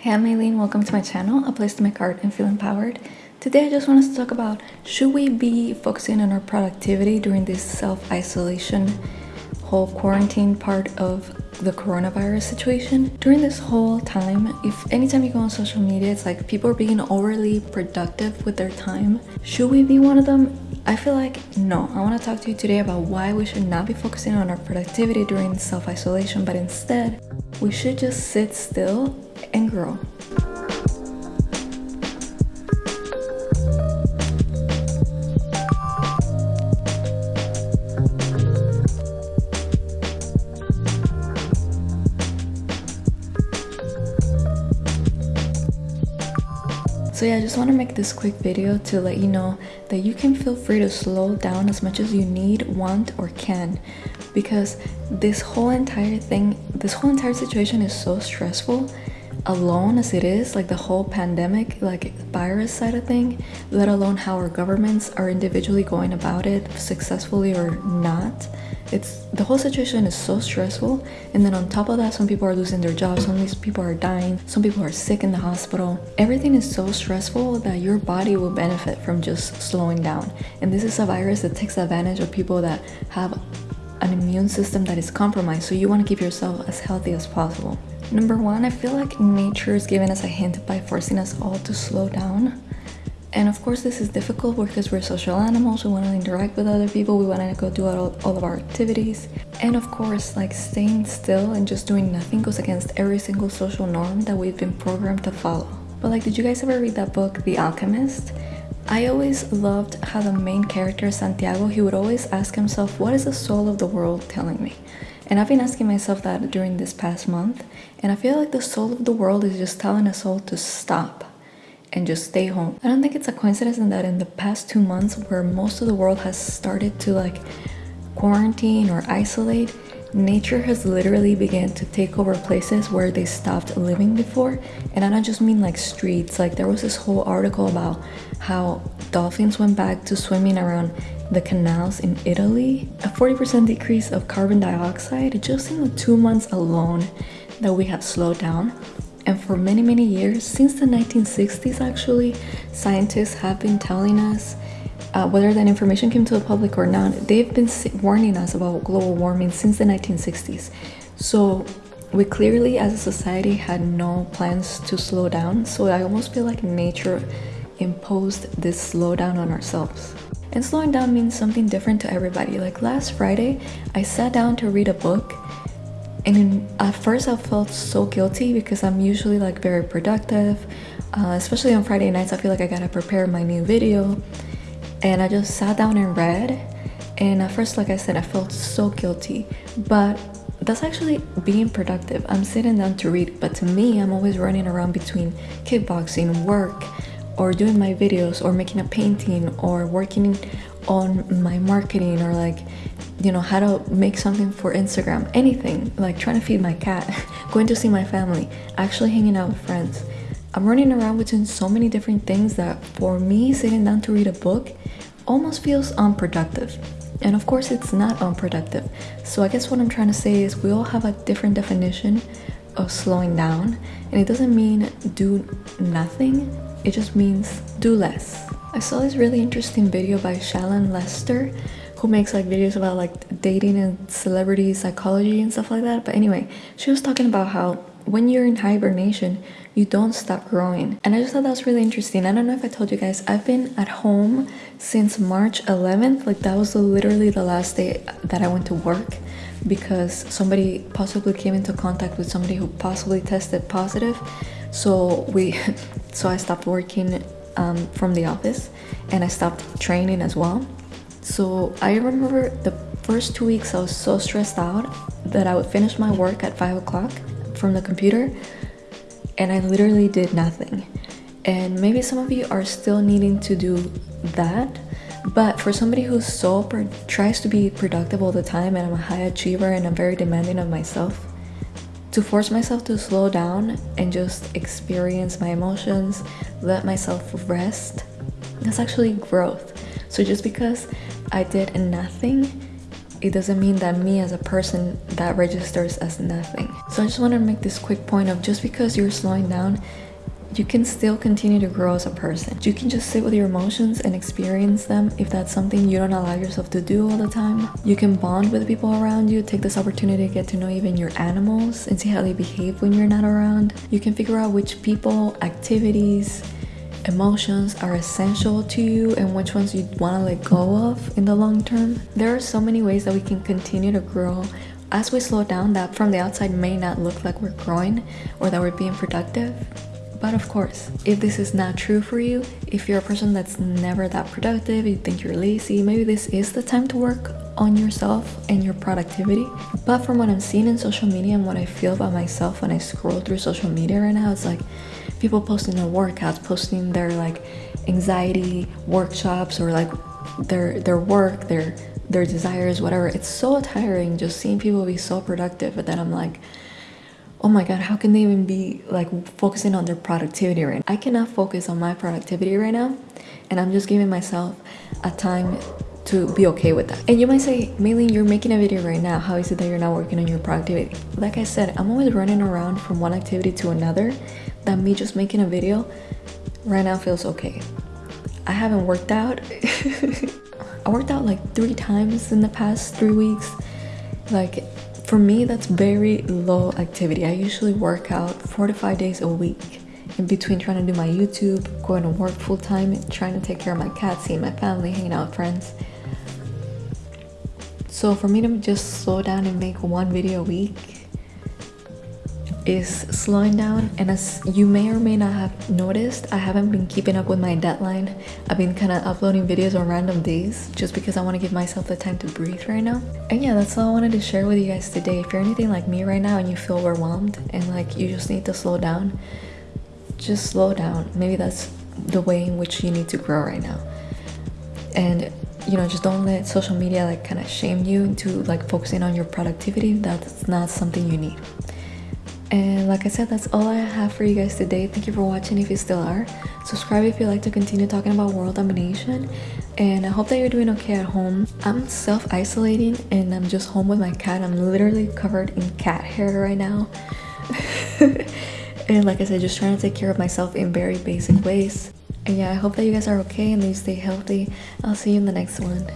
Hey, I'm Aileen. Welcome to my channel, a place to make art and feel empowered. Today, I just want us to talk about should we be focusing on our productivity during this self-isolation, whole quarantine part of the coronavirus situation. During this whole time, if anytime you go on social media, it's like people are being overly productive with their time. Should we be one of them? I feel like no. I want to talk to you today about why we should not be focusing on our productivity during self-isolation, but instead, we should just sit still and grow. So yeah, I just want to make this quick video to let you know that you can feel free to slow down as much as you need, want, or can because this whole entire thing, this whole entire situation is so stressful alone as it is, like the whole pandemic, like virus side of thing, let alone how our governments are individually going about it successfully or not. It's the whole situation is so stressful, and then on top of that, some people are losing their jobs, some people are dying, some people are sick in the hospital. Everything is so stressful that your body will benefit from just slowing down. And this is a virus that takes advantage of people that have an immune system that is compromised, so you want to keep yourself as healthy as possible. Number one, I feel like nature is giving us a hint by forcing us all to slow down. And of course, this is difficult because we're social animals, we want to interact with other people, we want to go do all, all of our activities. And of course, like staying still and just doing nothing goes against every single social norm that we've been programmed to follow. But like, did you guys ever read that book, The Alchemist? I always loved how the main character, Santiago, he would always ask himself, what is the soul of the world telling me? And I've been asking myself that during this past month, and I feel like the soul of the world is just telling us all to stop and just stay home. I don't think it's a coincidence in that in the past two months where most of the world has started to like quarantine or isolate, nature has literally began to take over places where they stopped living before. And i don't just mean like streets. Like there was this whole article about how dolphins went back to swimming around the canals in italy. A 40% decrease of carbon dioxide just in the two months alone that we have slowed down. And for many many years since the 1960s actually scientists have been telling us uh, whether that information came to the public or not, they've been warning us about global warming since the 1960s. So we clearly as a society had no plans to slow down. So I almost feel like nature imposed this slowdown on ourselves. And slowing down means something different to everybody. Like last Friday, I sat down to read a book and at first I felt so guilty because I'm usually like very productive. Uh, especially on Friday nights, I feel like I gotta prepare my new video and I just sat down and read. And at first, like I said, I felt so guilty, but that's actually being productive. I'm sitting down to read, but to me, I'm always running around between kickboxing, work, or doing my videos, or making a painting, or working on my marketing, or like, you know, how to make something for Instagram, anything, like trying to feed my cat, going to see my family, actually hanging out with friends. I'm running around between so many different things that for me, sitting down to read a book almost feels unproductive. And of course, it's not unproductive. So, I guess what I'm trying to say is we all have a different definition of slowing down, and it doesn't mean do nothing, it just means do less. I saw this really interesting video by Shallon Lester who makes like videos about like dating and celebrity psychology and stuff like that. But anyway, she was talking about how when you're in hibernation, you don't stop growing. And I just thought that was really interesting. I don't know if I told you guys, I've been at home since March 11th. Like that was literally the last day that I went to work because somebody possibly came into contact with somebody who possibly tested positive. So we, so I stopped working um, from the office and I stopped training as well. So I remember the first two weeks I was so stressed out that I would finish my work at five o'clock from the computer and I literally did nothing. And maybe some of you are still needing to do that. But for somebody who's so tries to be productive all the time and I'm a high achiever and I'm very demanding of myself, to force myself to slow down and just experience my emotions, let myself rest, that's actually growth. So just because I did nothing it doesn't mean that me as a person that registers as nothing. So I just want to make this quick point of just because you're slowing down, you can still continue to grow as a person. You can just sit with your emotions and experience them if that's something you don't allow yourself to do all the time. You can bond with people around you, take this opportunity to get to know even your animals and see how they behave when you're not around. You can figure out which people, activities, emotions are essential to you and which ones you want to let go of in the long term. There are so many ways that we can continue to grow as we slow down that from the outside may not look like we're growing or that we're being productive. But of course, if this is not true for you, if you're a person that's never that productive, you think you're lazy, maybe this is the time to work on yourself and your productivity. But from what I'm seeing in social media and what I feel about myself when I scroll through social media right now, it's like people posting their workouts, posting their like anxiety workshops or like their their work, their their desires, whatever. It's so tiring just seeing people be so productive, but then I'm like oh my god how can they even be like focusing on their productivity right now? i cannot focus on my productivity right now and i'm just giving myself a time to be okay with that. And you might say Maylene you're making a video right now. How is it that you're not working on your productivity? Like i said i'm always running around from one activity to another. That me just making a video right now feels okay. I haven't worked out. I worked out like three times in the past three weeks. Like for me, that's very low activity. I usually work out four to five days a week in between trying to do my YouTube, going to work full time, trying to take care of my cat, seeing my family, hanging out with friends. So for me to just slow down and make one video a week is slowing down. And as you may or may not have noticed i haven't been keeping up with my deadline. I've been kind of uploading videos on random days just because i want to give myself the time to breathe right now. And yeah that's all i wanted to share with you guys today. If you're anything like me right now and you feel overwhelmed and like you just need to slow down just slow down. Maybe that's the way in which you need to grow right now. And you know just don't let social media like kind of shame you into like focusing on your productivity that's not something you need and like I said, that's all I have for you guys today. Thank you for watching if you still are. Subscribe if you like to continue talking about world domination. And I hope that you're doing okay at home. I'm self-isolating and I'm just home with my cat. I'm literally covered in cat hair right now. and like I said, just trying to take care of myself in very basic ways. And yeah, I hope that you guys are okay and that you stay healthy. I'll see you in the next one.